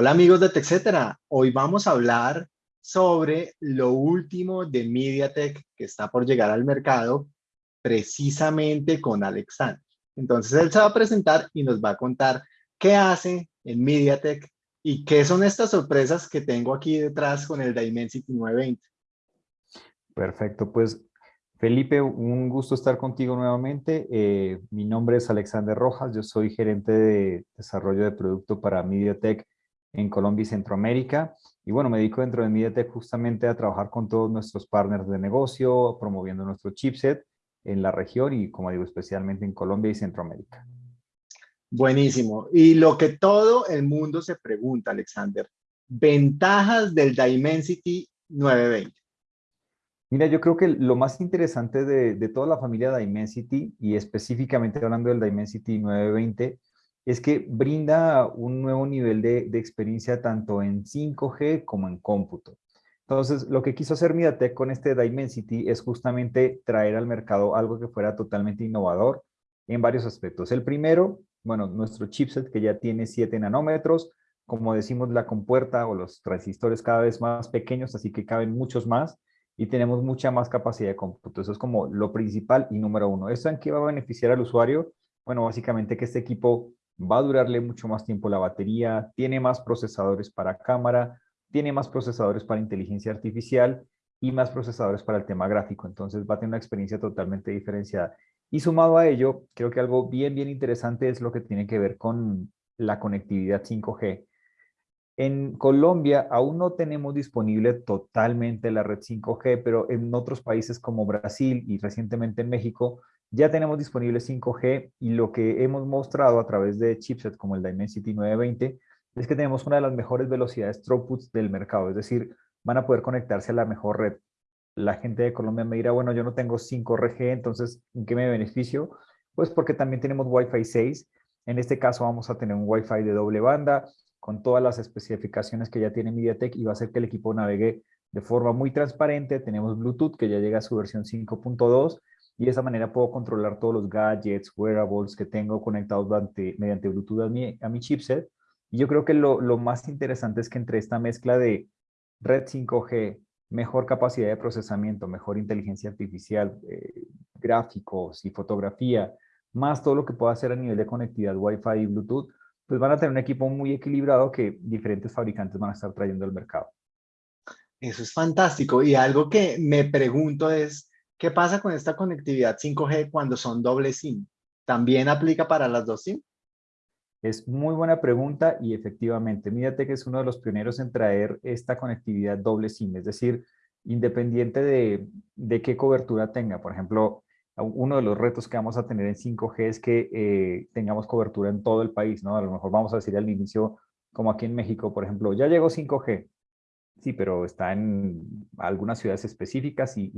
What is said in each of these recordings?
Hola amigos de TechCetera, hoy vamos a hablar sobre lo último de MediaTek que está por llegar al mercado precisamente con Alexander. Entonces él se va a presentar y nos va a contar qué hace en MediaTek y qué son estas sorpresas que tengo aquí detrás con el Dimensity 920. Perfecto, pues Felipe, un gusto estar contigo nuevamente. Eh, mi nombre es Alexander Rojas, yo soy gerente de desarrollo de producto para MediaTek en Colombia y Centroamérica. Y bueno, me dedico dentro de MediaTek justamente a trabajar con todos nuestros partners de negocio, promoviendo nuestro chipset en la región y como digo, especialmente en Colombia y Centroamérica. Buenísimo. Y lo que todo el mundo se pregunta, Alexander, ventajas del Dimensity 920. Mira, yo creo que lo más interesante de, de, toda la familia Dimensity y específicamente hablando del Dimensity 920 es que brinda un nuevo nivel de, experiencia tanto en 5G como en cómputo. Entonces, lo que quiso hacer MediaTek con este Dimensity es justamente traer al mercado algo que fuera totalmente innovador en varios aspectos. El primero, bueno, nuestro chipset que ya tiene 7 nanómetros, como decimos, la compuerta o los transistores cada vez más pequeños, así que caben muchos más y tenemos mucha más capacidad de cómputo. Eso es como lo principal y número uno. ¿Esto en qué va a beneficiar al usuario? Bueno, básicamente que este equipo va a durarle mucho más tiempo la batería, tiene más procesadores para cámara, tiene más procesadores para inteligencia artificial y más procesadores para el tema gráfico. Entonces va a tener una experiencia totalmente diferenciada. Y sumado a ello, creo que algo bien, bien interesante es lo que tiene que ver con la conectividad 5G. En Colombia aún no tenemos disponible totalmente la red 5G, pero en otros países como Brasil y recientemente en México ya tenemos disponible 5G y lo que hemos mostrado a través de chipsets como el Dimensity 920 es que tenemos una de las mejores velocidades throughputs del mercado, es decir, van a poder conectarse a la mejor red. La gente de Colombia me dirá, bueno, yo no tengo 5G, entonces, ¿en qué me beneficio? Pues porque también tenemos Wi-Fi 6. En este caso vamos a tener un Wi-Fi de doble banda con todas las especificaciones que ya tiene MediaTek y va a hacer que el equipo navegue de forma muy transparente. Tenemos Bluetooth que ya llega a su versión 5.2 y de esa manera puedo controlar todos los gadgets, wearables que tengo conectados mediante Bluetooth a mi, a mi chipset. Y yo creo que lo, lo, más interesante es que entre esta mezcla de red 5G, mejor capacidad de procesamiento, mejor inteligencia artificial, eh, gráficos y fotografía, más todo lo que pueda hacer a nivel de conectividad Wi-Fi y Bluetooth, pues van a tener un equipo muy equilibrado que diferentes fabricantes van a estar trayendo al mercado. Eso es fantástico. Y algo que me pregunto es, ¿Qué pasa con esta conectividad 5G cuando son doble SIM? ¿También aplica para las dos SIM? Es muy buena pregunta y efectivamente, que es uno de los pioneros en traer esta conectividad doble SIM, es decir, independiente de, de qué cobertura tenga. Por ejemplo, uno de los retos que vamos a tener en 5G es que eh, tengamos cobertura en todo el país, ¿no? A lo mejor vamos a decir al inicio, como aquí en México, por ejemplo, ya llegó 5G, Sí, pero está en algunas ciudades específicas y,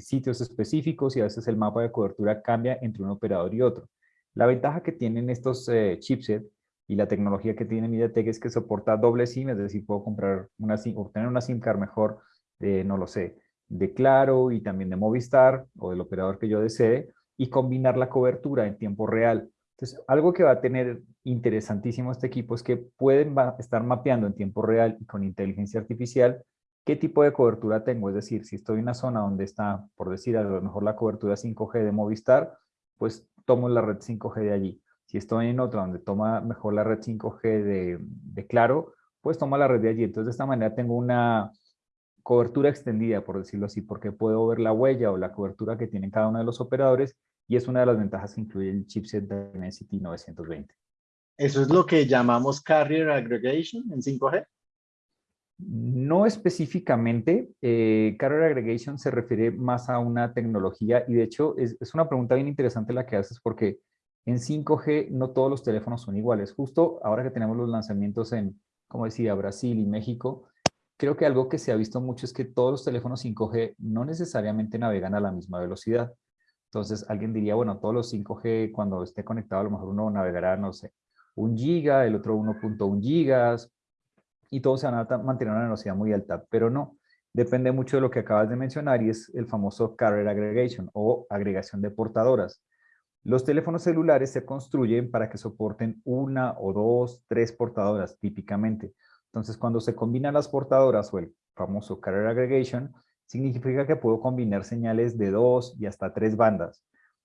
sitios específicos y a veces el mapa de cobertura cambia entre un operador y otro. La ventaja que tienen estos eh, chipsets y la tecnología que tiene MediaTek es que soporta doble SIM, es decir, puedo comprar una SIM, obtener una SIM card mejor, no lo sé, de Claro y también de Movistar o del operador que yo desee y combinar la cobertura en tiempo real. Entonces, algo que va a tener interesantísimo este equipo es que pueden estar mapeando en tiempo real y con inteligencia artificial qué tipo de cobertura tengo. Es decir, si estoy en una zona donde está, por decir a lo mejor la cobertura 5G de Movistar, pues tomo la red 5G de allí. Si estoy en otra donde toma mejor la red 5G de, Claro, pues toma la red de allí. Entonces, de esta manera tengo una cobertura extendida, por decirlo así, porque puedo ver la huella o la cobertura que tienen cada uno de los operadores y es una de las ventajas que incluye el chipset Dimensity 920. ¿Eso es lo que llamamos Carrier Aggregation en 5G? No específicamente, eh, Carrier Aggregation se refiere más a una tecnología y de hecho es, es, una pregunta bien interesante la que haces porque en 5G no todos los teléfonos son iguales. Justo ahora que tenemos los lanzamientos en, como decía, Brasil y México, creo que algo que se ha visto mucho es que todos los teléfonos 5G no necesariamente navegan a la misma velocidad. Entonces alguien diría, bueno, todos los 5G cuando esté conectado a lo mejor uno navegará, no sé, un giga, el otro 1.1 gigas y todos se van a mantener una velocidad muy alta, pero no. Depende mucho de lo que acabas de mencionar y es el famoso carrier aggregation o agregación de portadoras. Los teléfonos celulares se construyen para que soporten una o dos, tres portadoras típicamente. Entonces, cuando se combinan las portadoras o el famoso carrier aggregation, significa que puedo combinar señales de dos y hasta tres bandas.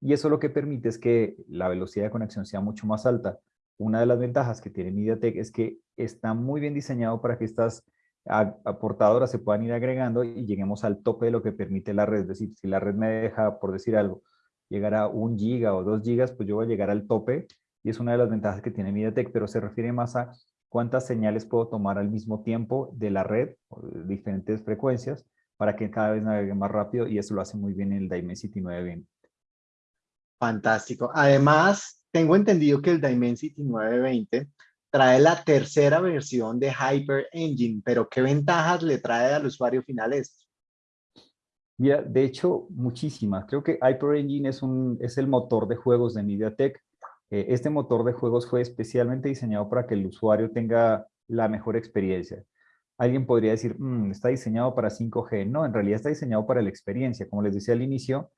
Y eso lo que permite es que la velocidad de conexión sea mucho más alta. Una de las ventajas que tiene MediaTek es que está muy bien diseñado para que estas portadoras se puedan ir agregando y lleguemos al tope de lo que permite la red. Es decir, si la red me deja, por decir algo, llegar a un giga o dos gigas, pues yo voy a llegar al tope y es una de las ventajas que tiene MediaTek, pero se refiere más a cuántas señales puedo tomar al mismo tiempo de la red, diferentes frecuencias, para que cada vez navegue más rápido y eso lo hace muy bien el Dimensity 920. Fantástico. Además, tengo entendido que el Dimensity 920 trae la tercera versión de Hyper Engine, pero ¿qué ventajas le trae al usuario final esto? Mira, de hecho, muchísimas. Creo que Hyper Engine es, un, es el motor de juegos de MediaTek. Eh, este motor de juegos fue especialmente diseñado para que el usuario tenga la mejor experiencia. Alguien podría decir, mm, está diseñado para 5G. No, en realidad está diseñado para la experiencia. Como les decía al inicio,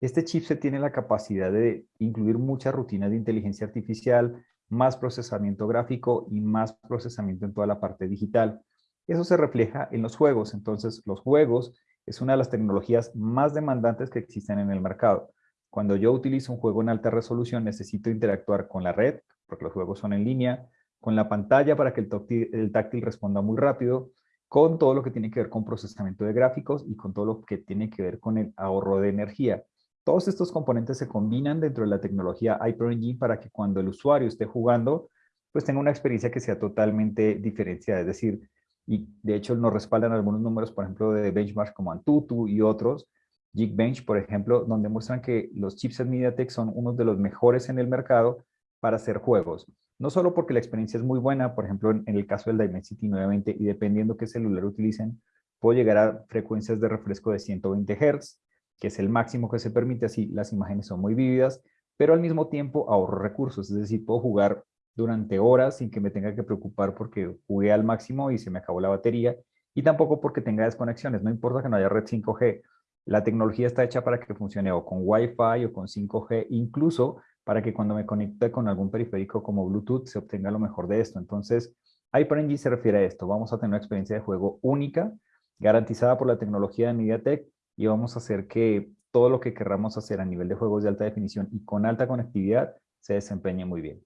este chipset tiene la capacidad de incluir muchas rutinas de inteligencia artificial, más procesamiento gráfico y más procesamiento en toda la parte digital. Eso se refleja en los juegos. Entonces, los juegos es una de las tecnologías más demandantes que existen en el mercado. Cuando yo utilizo un juego en alta resolución, necesito interactuar con la red, porque los juegos son en línea, con la pantalla para que el táctil, responda muy rápido, con todo lo que tiene que ver con procesamiento de gráficos y con todo lo que tiene que ver con el ahorro de energía. Todos estos componentes se combinan dentro de la tecnología HyperEngine para que cuando el usuario esté jugando, pues tenga una experiencia que sea totalmente diferenciada. Es decir, y de hecho nos respaldan algunos números, por ejemplo, de benchmarks como Antutu y otros, Geekbench, por ejemplo, donde muestran que los chipsets MediaTek son uno de los mejores en el mercado para hacer juegos. No solo porque la experiencia es muy buena, por ejemplo, en, el caso del Dimensity 920, y dependiendo qué celular utilicen, puedo llegar a frecuencias de refresco de 120 Hz, que es el máximo que se permite, así las imágenes son muy vívidas, pero al mismo tiempo ahorro recursos, es decir, puedo jugar durante horas sin que me tenga que preocupar porque jugué al máximo y se me acabó la batería, y tampoco porque tenga desconexiones, no importa que no haya red 5G, la tecnología está hecha para que funcione o con Wi-Fi o con 5G, incluso para que cuando me conecte con algún periférico como Bluetooth se obtenga lo mejor de esto. Entonces, HyperNG se refiere a esto. Vamos a tener una experiencia de juego única, garantizada por la tecnología de MediaTek y vamos a hacer que todo lo que querramos hacer a nivel de juegos de alta definición y con alta conectividad se desempeñe muy bien.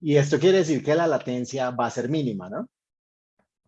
Y esto quiere decir que la latencia va a ser mínima, ¿no?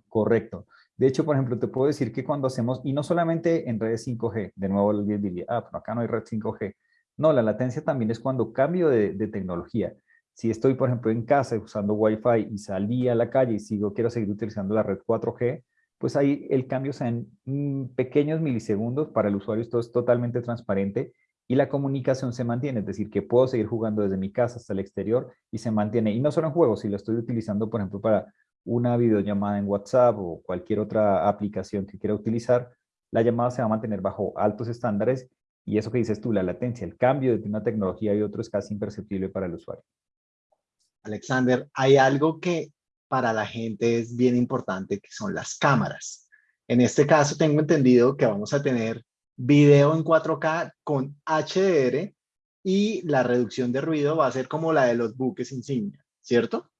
Correcto. De hecho, por ejemplo, te puedo decir que cuando hacemos, y no solamente en redes 5G, de nuevo alguien diría, ah, pero acá no hay red 5G. No, la latencia también es cuando cambio de, tecnología. Si estoy, por ejemplo, en casa usando Wi-Fi y salí a la calle y sigo, quiero seguir utilizando la red 4G, pues ahí el cambio sea en mm, pequeños milisegundos. Para el usuario esto es totalmente transparente y la comunicación se mantiene, es decir, que puedo seguir jugando desde mi casa hasta el exterior y se mantiene. Y no solo en juegos, si lo estoy utilizando, por ejemplo, para una videollamada en WhatsApp o cualquier otra aplicación que quiera utilizar, la llamada se va a mantener bajo altos estándares y eso que dices tú, la latencia, el cambio de una tecnología y otra es casi imperceptible para el usuario. Alexander, hay algo que para la gente es bien importante, que son las cámaras. En este caso tengo entendido que vamos a tener video en 4K con HDR y la reducción de ruido va a ser como la de los buques insignia, ¿cierto?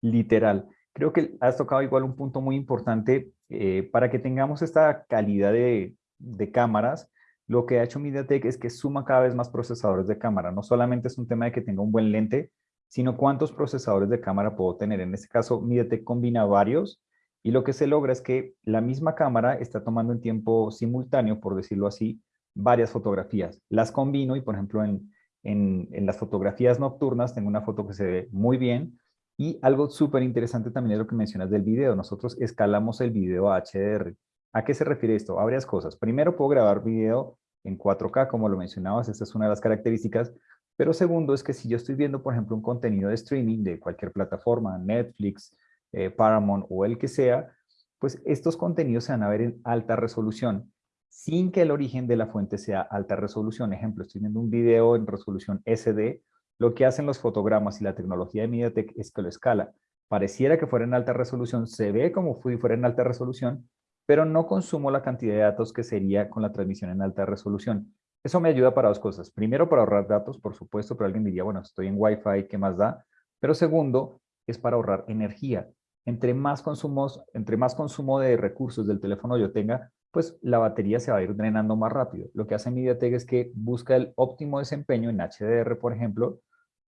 Literal. Creo que has tocado igual un punto muy importante eh, para que tengamos esta calidad de, de cámaras. Lo que ha hecho MediaTek es que suma cada vez más procesadores de cámara. No solamente es un tema de que tenga un buen lente, sino cuántos procesadores de cámara puedo tener. En este caso, MediaTek combina varios y lo que se logra es que la misma cámara está tomando en tiempo simultáneo, por decirlo así, varias fotografías. Las combino y, por ejemplo, en, en, las fotografías nocturnas tengo una foto que se ve muy bien. Y algo súper interesante también es lo que mencionas del video. Nosotros escalamos el video a HDR. ¿A qué se refiere esto? A varias cosas. Primero, puedo grabar video en 4K, como lo mencionabas, esta es una de las características. Pero segundo, es que si yo estoy viendo, por ejemplo, un contenido de streaming de cualquier plataforma, Netflix, eh, Paramount o el que sea, pues estos contenidos se van a ver en alta resolución, sin que el origen de la fuente sea alta resolución. Ejemplo, estoy viendo un video en resolución SD, lo que hacen los fotogramas y la tecnología de MediaTek es que lo escala. Pareciera que fuera en alta resolución, se ve como si fuera en alta resolución, pero no consumo la cantidad de datos que sería con la transmisión en alta resolución. Eso me ayuda para dos cosas. Primero, para ahorrar datos, por supuesto, pero alguien diría, bueno, estoy en Wi-Fi, ¿qué más da? Pero segundo, es para ahorrar energía. entre más, consumos, entre más consumo de recursos del teléfono yo tenga, pues la batería se va a ir drenando más rápido. Lo que hace MediaTek es que busca el óptimo desempeño en HDR, por ejemplo,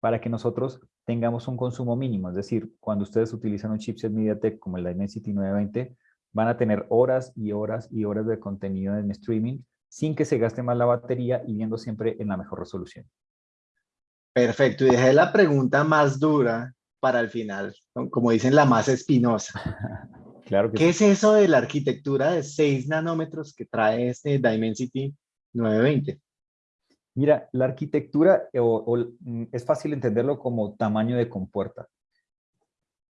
para que nosotros tengamos un consumo mínimo. Es decir, cuando ustedes utilizan un chipset MediaTek como el Dimensity 920, van a tener horas y horas y horas de contenido en streaming sin que se gaste más la batería y viendo siempre en la mejor resolución. Perfecto, y dejé la pregunta más dura para el final, como dicen, la más espinosa. claro que ¿Qué es eso de la arquitectura de 6 nanómetros que trae este Dimensity 920? Mira, la arquitectura mm, es fácil entenderlo como tamaño de compuerta.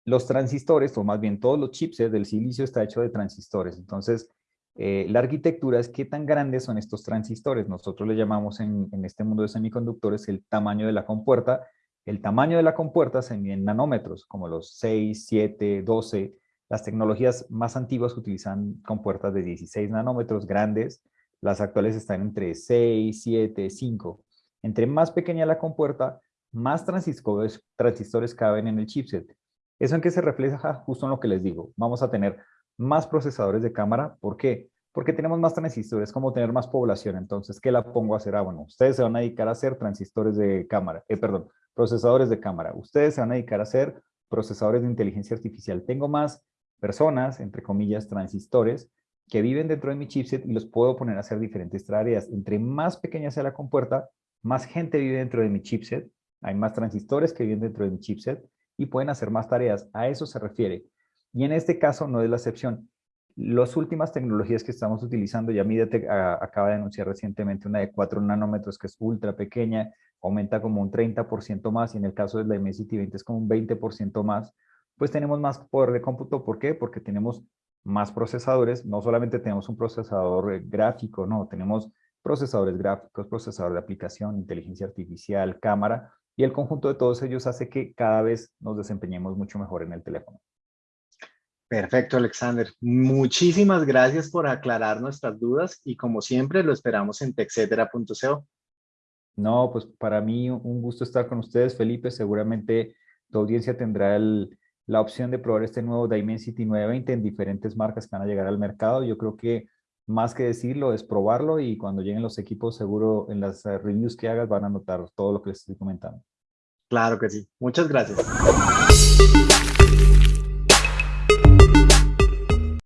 Los transistores, o más bien todos los chips del silicio está hecho de transistores. Entonces, eh, la arquitectura es qué tan grandes son estos transistores. Nosotros le llamamos en, este mundo de semiconductores el tamaño de la compuerta. El tamaño de la compuerta se mide en nanómetros, como los 6, 7, 12. Las tecnologías más antiguas utilizan compuertas de 16 nanómetros grandes. Las actuales están entre 6, 7, 5. Entre más pequeña la compuerta, más transistores caben en el chipset. ¿Eso en qué se refleja? Justo en lo que les digo. Vamos a tener más procesadores de cámara. ¿Por qué? Porque tenemos más transistores, como tener más población. Entonces, ¿qué la pongo a hacer? Ah, bueno, ustedes se van a dedicar a hacer transistores de cámara, eh, perdón, procesadores de cámara. Ustedes se van a dedicar a hacer procesadores de inteligencia artificial. Tengo más personas, entre comillas, transistores, que viven dentro de mi chipset y los puedo poner a hacer diferentes tareas. Entre más pequeña sea la compuerta, más gente vive dentro de mi chipset, hay más transistores que viven dentro de mi chipset y pueden hacer más tareas. A eso se refiere. Y en este caso no es la excepción. Las últimas tecnologías que estamos utilizando, ya MediaTek ah, acaba de anunciar recientemente una de 4 nanómetros que es ultra pequeña, aumenta como un 30% más y en el caso de la Dimensity 20 es como un 20% más, pues tenemos más poder de cómputo. ¿Por qué? Porque tenemos más procesadores, no solamente tenemos un procesador gráfico, no, tenemos procesadores gráficos, procesador de aplicación, inteligencia artificial, cámara, y el conjunto de todos ellos hace que cada vez nos desempeñemos mucho mejor en el teléfono. Perfecto, Alexander. Muchísimas gracias por aclarar nuestras dudas y como siempre lo esperamos en texetera.co. No, pues para mí un gusto estar con ustedes, Felipe. Seguramente tu audiencia tendrá la opción de probar este nuevo Dimensity 920 en diferentes marcas que van a llegar al mercado. Yo creo que más que decirlo es probarlo y cuando lleguen los equipos seguro en las eh, reviews que hagas van a notar todo lo que les estoy comentando. Claro que sí. Muchas gracias.